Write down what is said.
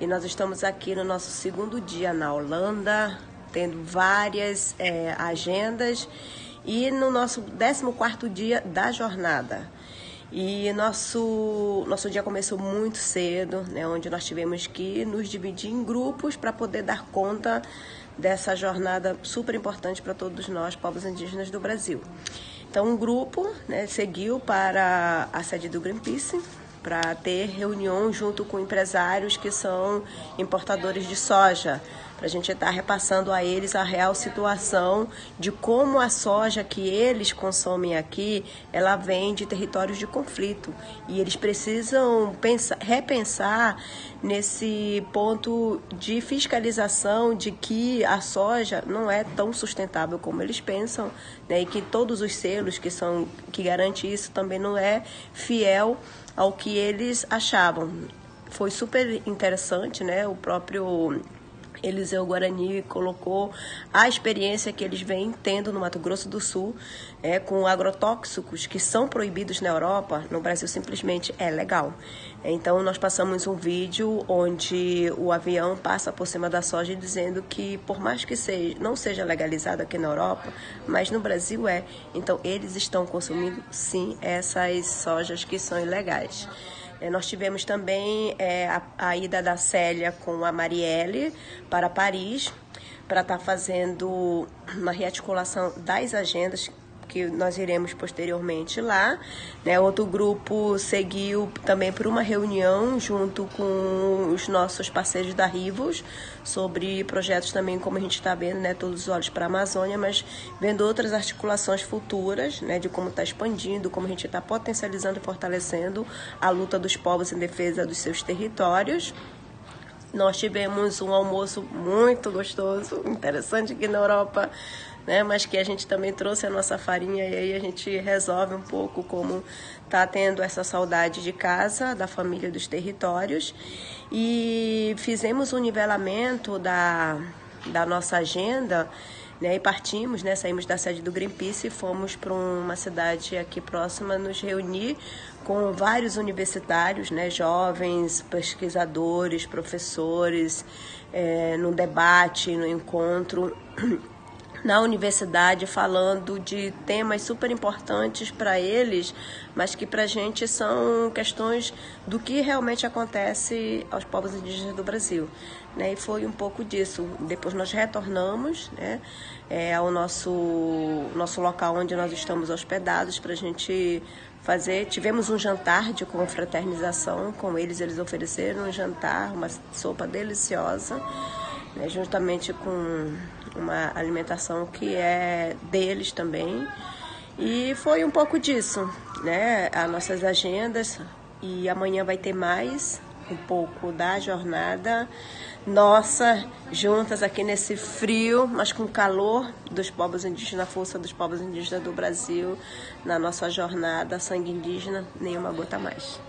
E nós estamos aqui no nosso segundo dia na Holanda, tendo várias é, agendas e no nosso 14 dia da jornada. E nosso, nosso dia começou muito cedo, né, onde nós tivemos que nos dividir em grupos para poder dar conta dessa jornada super importante para todos nós, povos indígenas do Brasil. Então, um grupo né, seguiu para a sede do Greenpeace, para ter reunião junto com empresários que são importadores de soja, para a gente estar tá repassando a eles a real situação de como a soja que eles consomem aqui, ela vem de territórios de conflito e eles precisam pensar, repensar nesse ponto de fiscalização de que a soja não é tão sustentável como eles pensam, né, e que todos os selos que são que garante isso também não é fiel ao que eles achavam. Foi super interessante, né? O próprio Eliseu Guarani colocou a experiência que eles vêm tendo no Mato Grosso do Sul é, com agrotóxicos que são proibidos na Europa, no Brasil simplesmente é legal. Então nós passamos um vídeo onde o avião passa por cima da soja dizendo que por mais que seja, não seja legalizado aqui na Europa, mas no Brasil é. Então eles estão consumindo sim essas sojas que são ilegais. É, nós tivemos também é, a, a, ida da Célia com a Marielle para Paris, para estar tá fazendo uma rearticulação das agendas que nós iremos posteriormente lá. Né? Outro grupo seguiu também por uma reunião junto com os nossos parceiros da Rivos sobre projetos também, como a gente está vendo, né? todos os olhos para a Amazônia, mas vendo outras articulações futuras né? de como está expandindo, como a gente está potencializando e fortalecendo a luta dos povos em defesa dos seus territórios. Nós tivemos um almoço muito gostoso, interessante aqui na Europa, né? Mas que a gente também trouxe a nossa farinha e aí a gente resolve um pouco como tá tendo essa saudade de casa, da família, dos territórios. E fizemos um nivelamento da, da nossa agenda né, e partimos, né, saímos da sede do Greenpeace e fomos para uma cidade aqui próxima nos reunir com vários universitários, né, jovens, pesquisadores, professores, é, no debate, no encontro na universidade falando de temas super importantes para eles, mas que para a gente são questões do que realmente acontece aos povos indígenas do Brasil. Né? E foi um pouco disso. Depois nós retornamos né, é, ao nosso, nosso local onde nós estamos hospedados para a gente fazer. Tivemos um jantar de confraternização com eles, eles ofereceram um jantar, uma sopa deliciosa né, juntamente com uma alimentação que é deles também. E foi um pouco disso, né? As nossas agendas. E amanhã vai ter mais um pouco da jornada nossa, juntas aqui nesse frio, mas com calor dos povos indígenas, a força dos povos indígenas do Brasil, na nossa jornada Sangue Indígena, nenhuma gota mais.